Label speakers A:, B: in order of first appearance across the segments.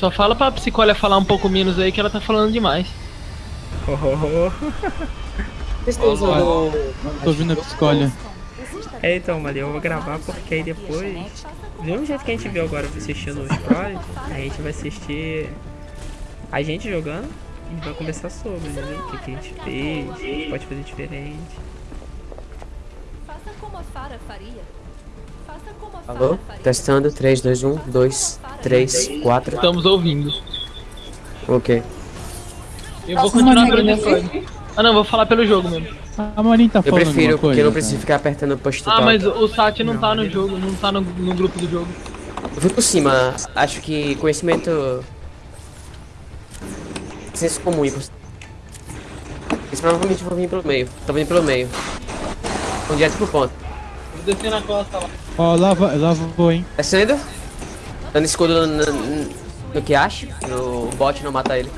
A: Só fala pra psicóloga falar um pouco menos aí que ela tá falando demais.
B: Oh, oh, oh.
C: Vocês estão usando.
D: Tô ouvindo a psicóloga.
B: É, então, Maria, eu vou gravar porque aí depois. Do mesmo jeito que a gente viu agora assistindo os pros, a gente vai assistir a gente jogando e vai conversar sobre, né? O que, que a gente fez, o que pode fazer diferente.
E: Faça como a Fara faria.
C: Alô? Testando. 3, 2, 1, 2, 3, 4.
A: Estamos ouvindo.
C: Ok.
A: Eu vou continuar
F: não
A: pelo Discord. Ah não, vou falar pelo jogo mesmo.
D: A Marinha tá
C: Eu
D: falando
C: prefiro,
D: alguma coisa,
C: porque eu não
D: cara?
C: preciso ficar apertando push to
A: Ah, mas o Sat não tá no jogo, não tá no, no grupo do jogo.
C: Eu fui por cima. Acho que conhecimento. Senso comum. e por- Eles provavelmente vão vir pelo meio. Tô vindo pelo meio. Vão direto pro ponto.
A: Na costa lá.
D: Ó, lá vou, hein.
C: Descendo. Dando escudo no, no, no que acha. No bot não mata ele.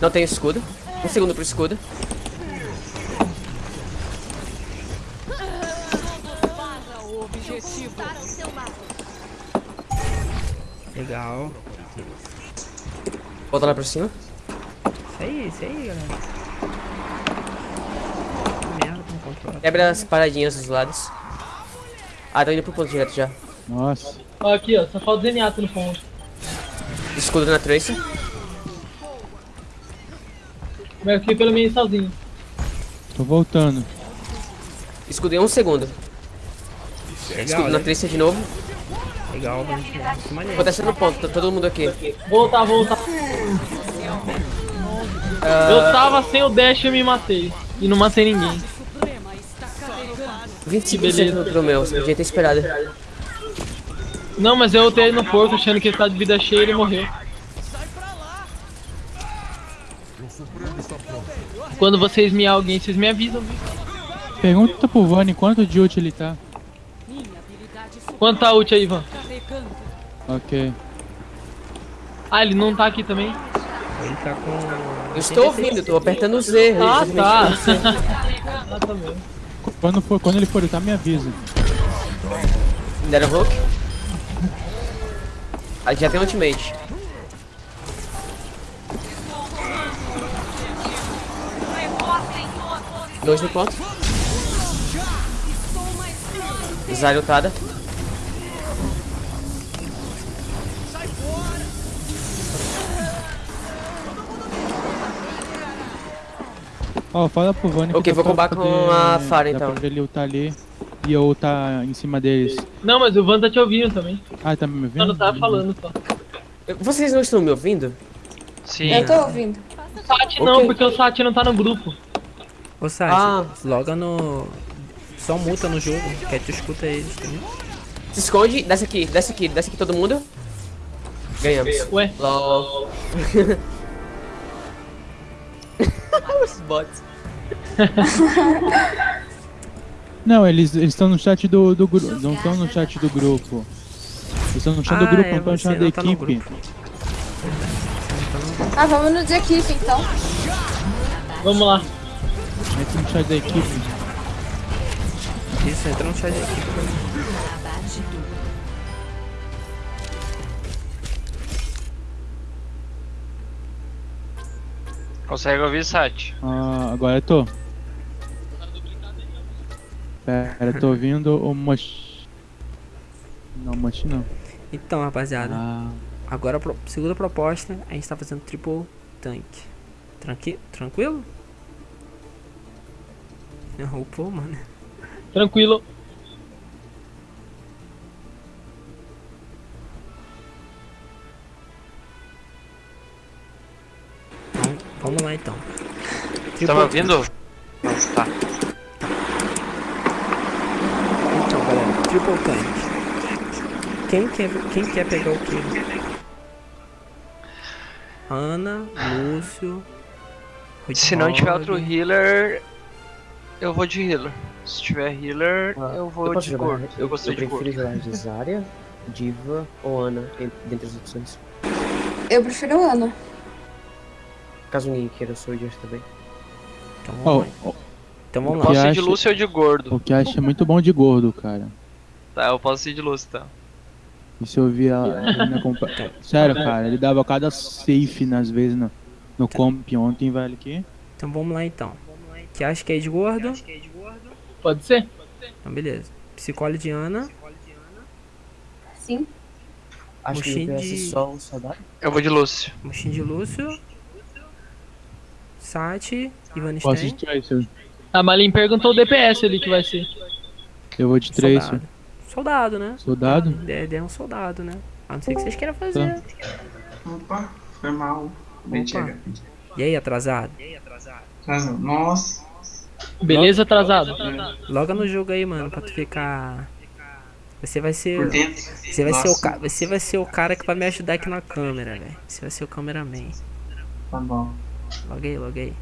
C: Não tem escudo. Um segundo pro escudo.
B: Legal.
C: Volta lá pra cima.
B: Isso aí, isso aí, galera. Que merda, não controla.
C: Quebra as paradinhas dos lados. Ah, tô indo pro ponto direto já.
D: Nossa.
A: Ó, aqui, ó, só falta o Zeniato no ponto.
C: Escudo na Tracer.
A: Vai aqui pelo meio sozinho.
D: Tô voltando.
C: Escudo em um segundo.
B: Legal,
C: Escudo na
B: né?
C: Tracer de novo.
B: Legal.
C: Vou descendo no ponto, tá todo mundo aqui.
A: Voltar, voltar. Eu tava sem o dash e eu me matei. E não matei ninguém.
C: 25%
A: beleza.
C: pro meu, você podia ter esperado.
A: Não, mas eu ultei no porco achando que ele tá de vida cheia e ele morreu. Quando vocês me alguém, vocês me avisam. viu?
D: Pergunta pro Vani quanto de ult ele tá.
A: Quanto tá a ult aí, Ivan?
D: Ok.
A: Ah, ele não tá aqui também?
B: Ele tá com.
C: Eu estou ouvindo, tô apertando o Z.
A: Ah, tá. ah, tá bom.
D: Quando, for, quando ele for lutar, me avisa.
C: Deram hook. Aí já tem ultimate. Dois no ponto. Zari ultada.
D: Ó, fala pro Vani
C: Ok,
D: dá
C: vou combar com a Fara, então.
D: pra ele lutar ali e eu lutar em cima deles.
A: Não, mas o Van tá te ouvindo também.
D: Ah, tá me ouvindo?
A: não tá falando só.
C: Vocês não estão me ouvindo?
G: Sim.
F: Eu tô ouvindo.
A: Sat não,
C: Ok.
A: porque o Sat não tá no grupo.
B: Ô, Sati,
C: Ah.
B: loga no. Só multa no jogo, que tu escuta eles?
C: Se esconde, desce aqui, desce aqui, desce aqui todo mundo. Ganhamos.
A: Ué,
C: LOL. Os bots.
D: Não, eles estão no chat do, do grupo. Não estão no chat do grupo. Eles estão no chat do
B: Ah,
D: grupo,
B: é,
D: não estão no chat da
B: tá
D: equipe.
F: Ah, vamos no de equipe então.
A: vamos lá.
D: Entra no chat da equipe.
B: Isso, entra no chat aqui.
G: Consegue ouvir, Sati?
D: Ah, agora eu tô. Pera, tô ouvindo o Mosh. Não, Mosh não.
B: Então, rapaziada,
D: Ah,
B: agora segunda proposta, a gente tá fazendo triple tank. Tranqui tranquilo? Não, pô, mano.
A: Tranquilo.
B: Vamos, lá então.
G: Tá me ouvindo? Tá.
B: Então, galera, triple tank. Quem quer, quem quer pegar o quê? Ana, Lúcio.
G: Se não tiver outro healer, eu vou de healer. Se tiver healer, eu vou
C: posso
G: de
C: jogar?
G: gordo. Eu gostei
C: eu
G: de
C: prefiro
G: gordo.
C: jogar de Zarya, Diva ou Ana, en- dentre as opções.
F: Eu prefiro Ana.
C: Caso ninguém queira, eu sou o Just também.
B: Então vamos lá.
D: ó,
B: Então vamos lá.
D: que
G: Posso ir de Lúcio ou de gordo?
D: o que acha é muito bom de gordo, cara.
G: Tá, eu posso ir de então.
D: E se eu via ele na compa... Sério, cara, ele dava cada safe nas vezes no, no comp ontem, velho, que...
B: Então vamos lá então. Que acha que é de gordo?
A: Pode ser?
B: Então beleza. Psicole de Ana.
F: Sim.
C: Acho que ele conhece
B: de-
C: só o soldado.
G: Eu vou de Lúcio.
B: Mochim de Lúcio. Sati. Ivan
D: Posso
B: Stein.
D: de Tracer.
A: A Malin perguntou o DPS ali que vai ser.
D: Eu vou de Tracer.
B: Soldado. Soldado, né?
D: Soldado?
B: É, é um soldado, né? A não ser que vocês queiram fazer.
H: Opa, foi mal. Bem
B: Opa.
H: chega.
B: E aí, atrasado?
H: Mas, Nossa.
A: Beleza, atrasado?
B: Loga no jogo aí, mano, pra tu ficar. Você vai ser.
H: Por dentro.
B: Você vai ser o cara. Você vai ser o cara que vai me ajudar aqui na câmera, velho. Você vai ser o cameraman.
H: Tá bom.
B: Loguei, loguei.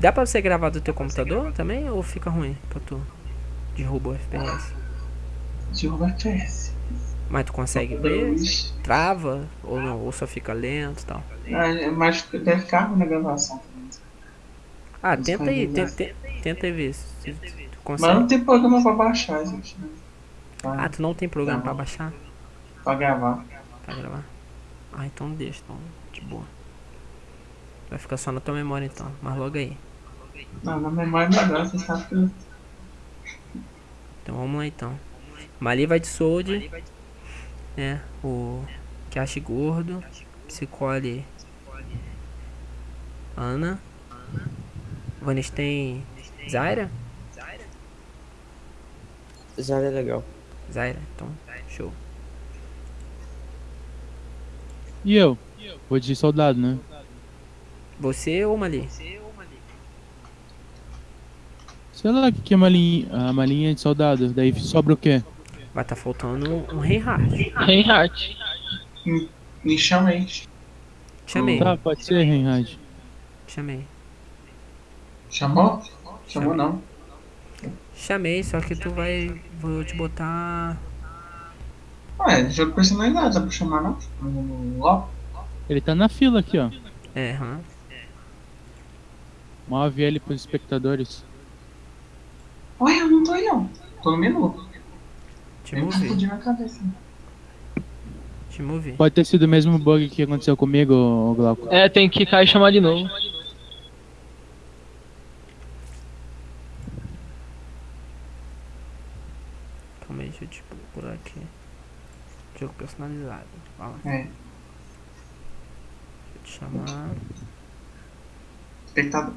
B: Dá pra você gravar do teu computador também ou fica ruim pra tu? Derruba o FPS.
H: Derruba FPS.
B: Mas tu consegue ver? Trava ou não? Ou só fica lento e tal?
H: Ah, Mas deve ficar na gravação.
B: Ah, tenta aí,
H: consegue
B: tenta, tenta, tenta aí ver se tu
H: Mas não
B: consegue.
H: tem programa pra baixar, gente. né? Pra,
B: Ah, tu não tem programa
H: Não.
B: pra baixar?
H: pra gravar.
B: Pra gravar? Ah, então deixa, então, de boa. Vai ficar só na tua memória então, mas logo aí.
H: Não, na memória é melhor, você sabe que.
B: Então vamos lá então. Mali vai de Sold. Né? O Cash Gordo. Psicole. Ana. Vanestein. Zaira?
C: Já é legal.
B: Zaira, então, show.
D: E eu? Vou de soldado, né?
B: Você ou Mali?
D: Sei lá o que, que é uma linha, a malinha de soldado. Daí sobra o quê?
B: Vai tá faltando um Reinhardt.
A: Reinhardt.
H: Me chama aí.
B: Chamei,
D: Tá, pode ser, Reinhard.
B: chamei.
H: Chamou? Chamou não.
B: Chamei, só que tu vai. Vou te botar.
H: Ué, jogo personalidade, dá pra chamar não?
D: Ele tá na fila aqui, ó.
B: É, aham.
D: Move ele pros espectadores.
H: Ué, eu não tô aí não. Tô no menu.
B: Te
H: um cabeça.
B: te movi.
D: Pode ter sido o mesmo bug que aconteceu comigo, Glauco.
A: É, tem que cair e chamar de novo.
B: Calma aí, deixa eu te procurar aqui. Jogo personalizado. Ó,
H: É.
B: deixa eu te chamar.
H: Espectador.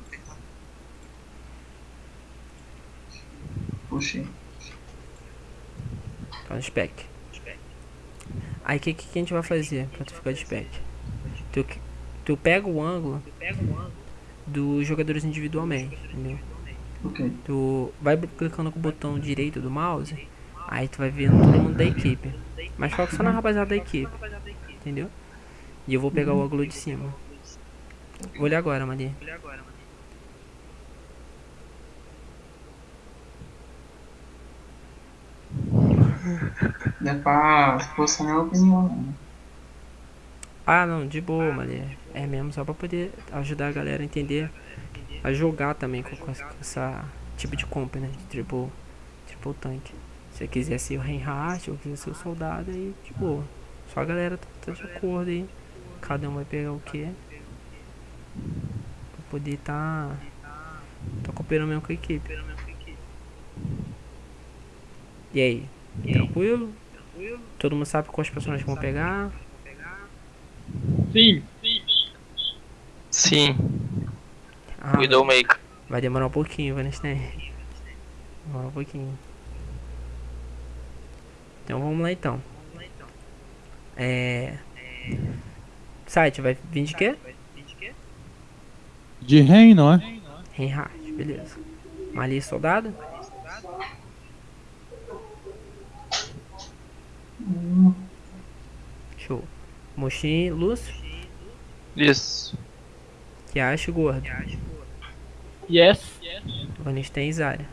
H: Puxei.
B: Tá no spec. Aí o que, que a gente vai fazer pra tu ficar de spec? Tu, tu pega o ângulo dos jogadores individualmente, entendeu?
H: Ok.
B: Tu vai clicando com o botão direito do mouse, aí tu vai vendo todo mundo da equipe. Mas foca só na rapaziada da equipe, entendeu? E eu vou pegar o ângulo de cima. Vou olhar agora, Mali.
H: Não é pra forçar minha opinião, não.
B: Ah, não, de boa, Mali. É mesmo, só pra poder ajudar a galera a entender, a jogar também com, com essa, com essa tipo de comp, né? De triple, triple tank. Se você quiser ser o Reinhardt ou quiser ser o soldado, aí de boa. Só a galera tá, tá de acordo aí. Cada um vai pegar o que. Pra poder tá. Tá cooperando mesmo com a equipe. E aí? Tranquilo? Todo mundo sabe quais personagens vão pegar?
A: Sim.
G: Sim,
B: Ah,
G: Widowmaker.
B: Vai demorar um pouquinho, Vanestein. Demora um pouquinho. Então vamos lá então. É. Site vai vir de quê?
D: De Rein, não é?
B: Reinhardt, beleza. Mali soldado? Show. Mochim, Lúcio,
G: Isso.
B: que acha gordo.
A: Yes.
B: Vanestein e Zarya.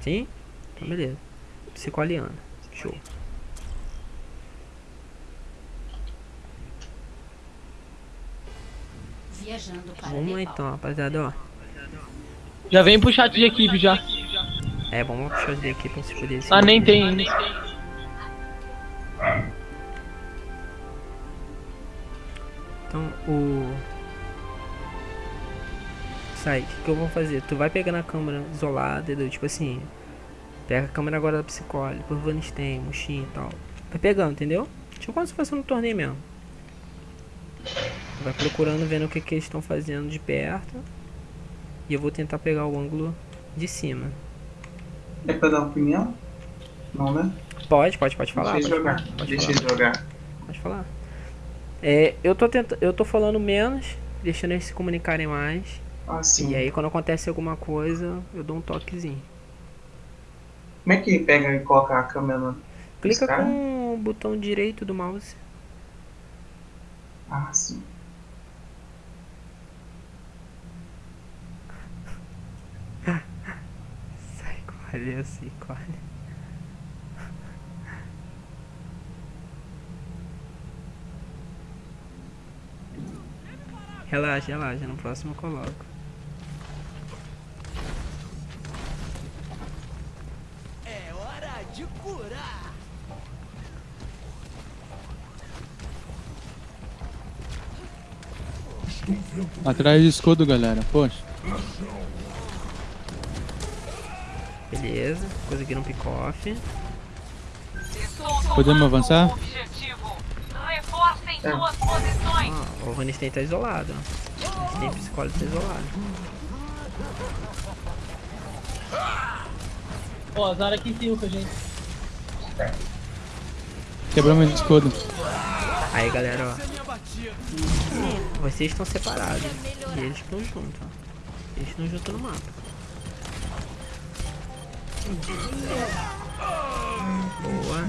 B: Sim? Então beleza. Psicoliana. Show.
E: Viajando para
B: Vamos lá
E: Nepal.
B: então, rapaziada, ó.
A: Já vem pro chat de equipe já.
B: É, vamos puxar os daqui pra vocês poderem se
A: Ah, nem tem ainda.
B: Então, o... Sai, o que, que eu vou fazer? Tu vai pegando a câmera isolada, entendeu? Tipo assim, pega a câmera agora da Psicole, por Vanstein, Mushin e tal. Vai pegando, entendeu? Tipo como se fosse no torneio mesmo. Vai procurando, vendo o que, que eles estão fazendo de perto. E eu vou tentar pegar o ângulo de cima.
H: É pra dar opinião? Não, né?
B: Pode, pode, pode falar.
H: Deixa
B: Pode
H: eu jogar.
B: falar, pode
H: Deixa
B: falar.
H: eu jogar.
B: Pode falar. É, eu tô tenta... eu tô falando menos, deixando eles se comunicarem mais.
H: Ah, sim.
B: E aí quando acontece alguma coisa, eu dou um toquezinho.
H: Como é que pega e coloca a câmera no...
B: Clica com o botão direito do mouse.
H: Ah, sim.
B: Corre, assim, corre. Relaxa, relaxa, no próximo eu coloco.
D: Atrás de escudo, galera. Poxa.
B: Beleza, conseguiram um pick-off.
D: Podemos avançar?
H: É.
B: Ó, o Vanisten tá isolado. O Vanisten psicólogo tá isolado.
A: Ó, azar aqui em cima com a gente.
D: Quebramos o escudo.
B: Aí galera, ó. Vocês estão separados. E eles estão juntos, ó. Eles estão juntos no mapa. Boa.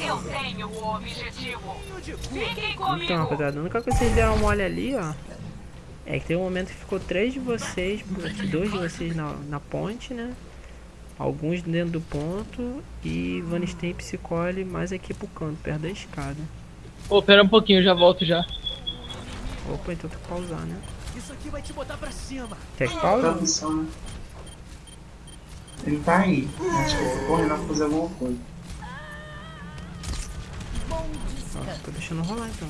I: Eu tenho o objetivo. Fiquem comigo.
B: Então, rapaziada, a única coisa que vocês deram mole ali, ó. É que tem um momento que ficou três de vocês, dois de vocês na, na ponte, né? Alguns dentro do ponto e Vanisten e Psicole mais aqui pro canto, perto da escada.
A: Ô, pera um pouquinho, eu já volto já.
B: Opa, então tem que pausar, né?
J: Isso aqui vai te botar pra cima.
B: Quer que?
H: Tradução, né? Ele tá aí. Acho que eu tô correndo pra fazer alguma coisa.
B: Ó, tô deixando rolar então.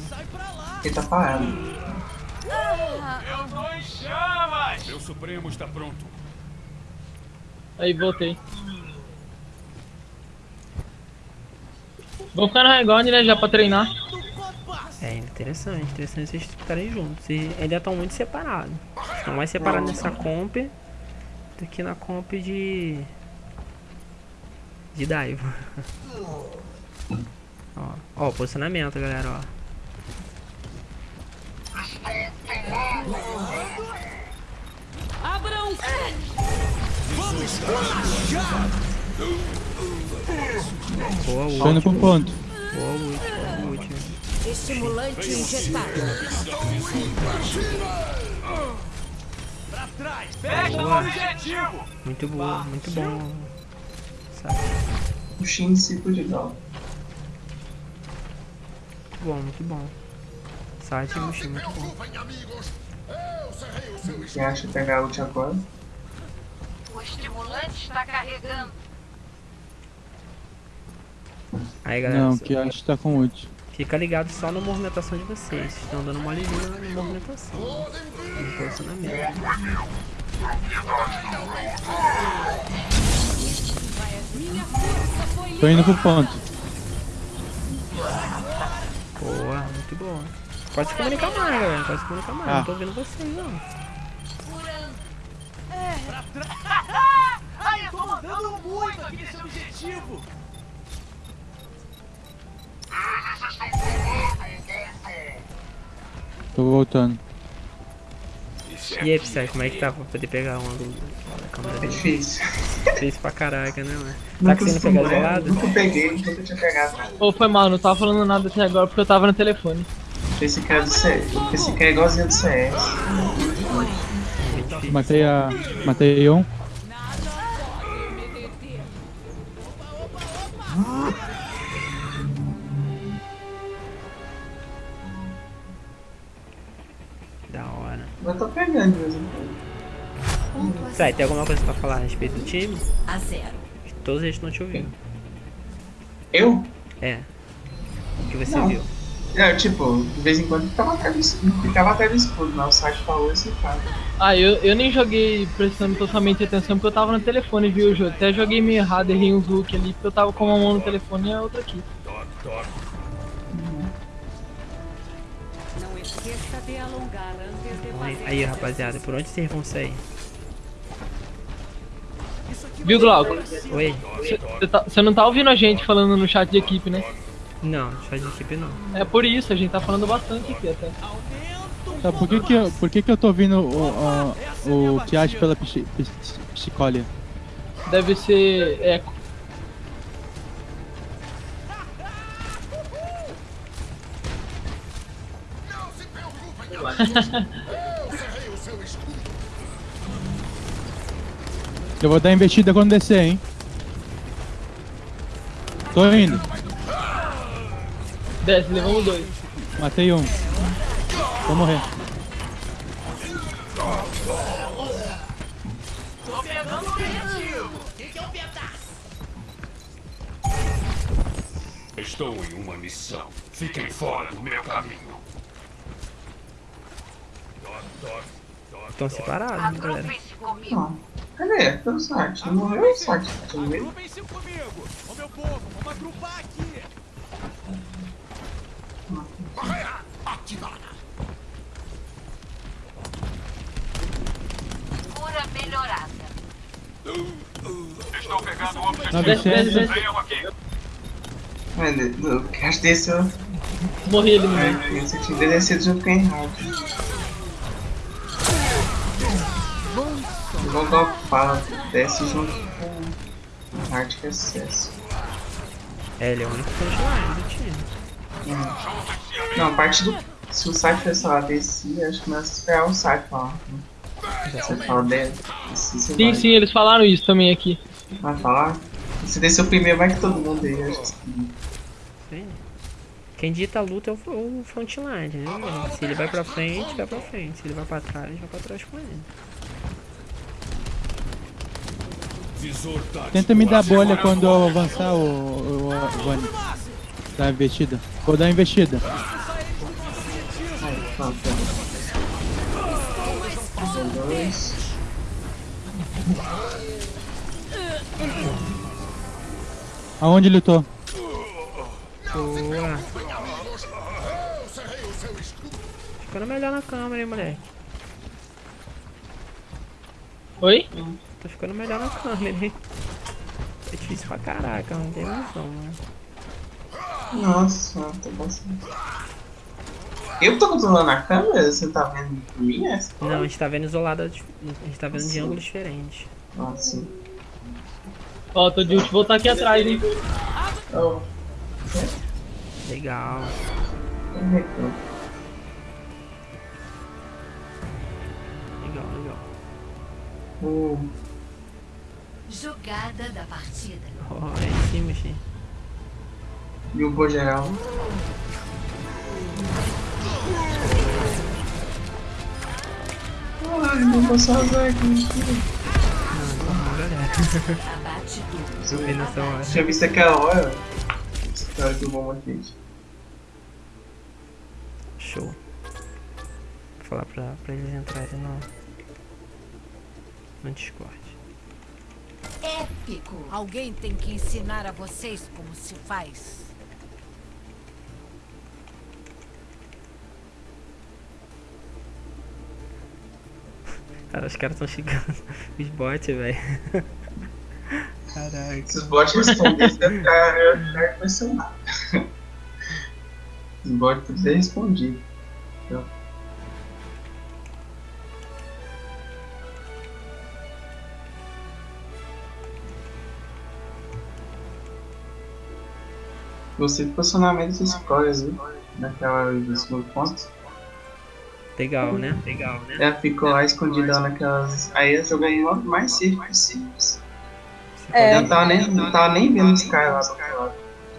H: Ele tá parado.
J: Eu tô em chamas.
K: Meu Supremo está pronto.
A: Aí, voltei. Vamos ficar no high ground, né, já pra treinar.
B: É interessante, interessante vocês estarem juntos. E ainda estão muito separados. Estão mais separados nessa comp do que na comp de. de Daivo. ó, ó, o posicionamento, galera, ó.
I: Abram.
J: Vamos já.
B: Boa.
D: Tô indo pro ponto.
B: Boa ult, boa ult.
E: Estimulante injetado.
J: Trás. Fecha o objetivo.
B: Muito boa, muito bom. Sabe?
H: O Shin ciclo de dó.
B: Muito bom, muito bom. Site e Mushin, muito bom.
H: Quem acha pegar ult agora?
I: O estimulante está carregando.
B: Aí galera,
D: Não, que acho que tá com ult.
B: Fica ligado só na movimentação de vocês. Vocês estão dando uma lisinha na movimentação. No posicionamento.
D: Tô indo pro ponto.
B: Boa, muito boa. Pode se comunicar mais, galera. Pode se comunicar mais.
D: Ah.
B: Não tô ouvindo vocês, não.
J: Ai, eu tô mandando muito aqui nesse objetivo.
D: Tô voltando.
B: E aí, Psy, como é que tá pra poder pegar um ângulo da câmera
H: É
B: dele?
H: difícil.
B: Difícil pra caraca, né, mano? Tá
H: Nunca
B: conseguindo pegar isolado?
H: Nunca peguei, nunca tinha pegado.
A: Ô, foi mal, não tava falando nada até agora porque eu tava no telefone.
H: Esse cara é do CS. Esse cara é igualzinho do CS.
D: Matei a. Matei um.
B: Tá, tem alguma coisa pra falar a respeito do time?
E: A zero.
B: Todos eles estão te ouvindo.
H: Eu?
B: É. O que você
H: Não.
B: viu?
H: É, tipo, de vez em quando ficava atrás do ficava atrás do escudo, mas o site falou esse cara.
A: Ah, eu, eu nem joguei prestando totalmente atenção porque eu tava no telefone, viu, Jô? Até joguei meio errado, errei um look ali, porque eu tava com uma mão no telefone e a outra aqui.
I: Não esqueça de alongar antes de
B: Aí, rapaziada, por onde vocês vão sair?
A: Viu, Glauco?
B: Oi?
A: Você tá, não tá ouvindo a gente falando no chat de equipe, né?
B: Não, só de equipe não.
A: É por isso, a gente tá falando bastante aqui até.
D: Tá, por que que eu, por que que eu tô ouvindo o, o, o Piat pela psi- psi- psicólia?
A: Deve ser eco.
D: Eu vou dar investida quando descer, hein? Tô indo.
A: Desce, levamos dois.
D: Matei um. Vou morrer.
J: Estou em uma missão. Fiquem fora do meu caminho.
B: Estão separados, né, galera?
I: Comigo.
H: Não. Cadê? Cadê o site? Não morreu o site. Tá?
J: Agrupem-se comigo. Ô meu povo, vamos agrupar aqui.
I: Cura melhorada.
J: Estou pegando o objetivo.
D: Licença.
A: desce.
J: Venham aqui.
H: Mano, o cast desse eu.
A: Morri ele, mano.
H: Esse time deve ser junto com o Reinhardt. Vou dar o fala, desce junto com o Reinhardt que é sucesso.
B: É, ele é o único frontline do time.
H: Não, a parte do. Se o site fosse lá descer, acho que começa a esperar o site falar. né? Já você fala dele.
A: Sim,
H: vai,
A: sim, eles falaram isso também aqui.
H: vai falar. Se descer o primeiro, vai que todo mundo aí. Acho que sim.
B: Sim. Quem dita a luta é o, frontline, entendeu? Se ele vai pra frente, vai pra frente. Se ele vai pra trás, vai pra trás com ele.
D: Tenta me dar bolha quando eu avançar, o, o, o Vani. Dá investida. Vou dar investida.
H: Dois.
D: Aonde ele tô?
B: Boa. Ficando melhor na câmera, hein, moleque.
A: Oi?
B: Tô ficando melhor na câmera, hein. É difícil pra caraca, não tem noção, né?
H: Nossa, tô bastante. Eu tô controlando a câmera? Você tá vendo por mim essa?
B: Não, a gente tá vendo isolada, a gente tá vendo de
H: Sim.
B: ângulos diferentes.
H: Ah, sim.
A: Ó, tô de ult, voltar aqui atrás, hein?
H: Oh,
B: Legal.
H: eu-
B: Legal, legal.
H: Hum,
E: Jogada da partida.
B: Ó, é em cima, xi.
H: E o Bo geral? Ai, não vou salvar aqui.
B: Não, galera.
E: Abate tudo.
B: Subi nessa hora.
H: Tinha visto aquela hora. Essa hora que o bom aqui.
B: Show. Vou falar pra, pra eles entrarem no, no Discord.
E: Épico. Alguém tem que ensinar a vocês como se faz.
B: Cara, os caras tão chegando. Os bots, velho. Caraca.
H: Os bots respondessem, eu ia ficar, eu impressionado. Os bots podiam ter respondido. Então, Gostei do posicionamento das escolhas, viu? Naquela do segundo ponto.
B: Legal, né? Legal, né?
H: Ela ficou lá escondida naquelas. Aí no modo mais safe possível.
F: É.
H: Ela não tava nem, não tava nem vendo os caras lá do outro lado.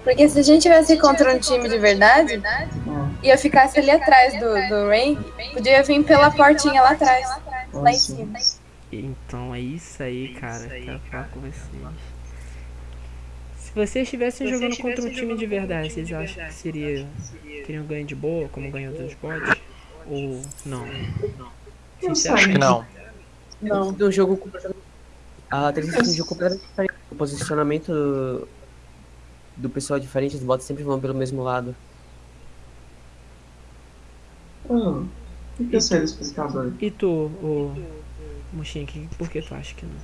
F: Porque se a gente tivesse contra um time de verdade,
H: É.
K: e eu ficasse ali atrás do, do Rain, podia vir pela portinha lá atrás, lá em cima.
B: Então é isso aí, cara. Quero falar com vocês. Se vocês estivessem jogando contra um time de verdade, vocês acham que seria. teriam ganho de boa, como ganhou dos bots? Ou não? Sinceramente.
G: Não.
K: Não.
C: Do jogo completamente. A 360 é um jogo completamente diferente. O posicionamento do, do pessoal é diferente, os bots sempre vão pelo mesmo lado.
H: Hum, o que eu sei desse pescador?
B: E tu, o Mochinha, que- por que tu acha que não?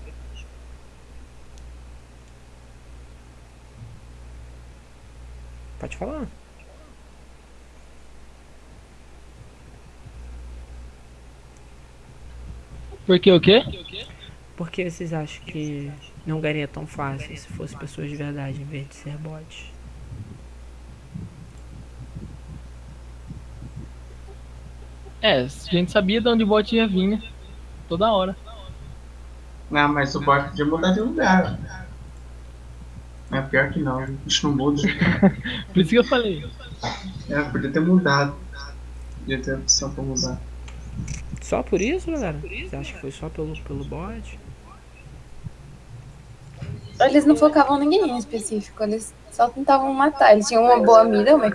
B: Pode falar.
A: Porque o quê?
B: Por que vocês acham que não ganharia tão fácil se fosse pessoas de verdade em vez de ser bots?
A: É, a gente sabia de onde o bot ia vir, né? Toda hora.
H: Não, mas o bot podia mudar de lugar. Pior que não, a gente não muda.
A: Por isso que eu falei.
H: É, podia ter mudado. Podia ter opção pra mudar.
B: Só por isso, galera? Você acha que foi só pelo, pelo bot?
K: Eles não focavam em ninguém em específico, eles só tentavam matar. Eles tinham uma boa mira, mas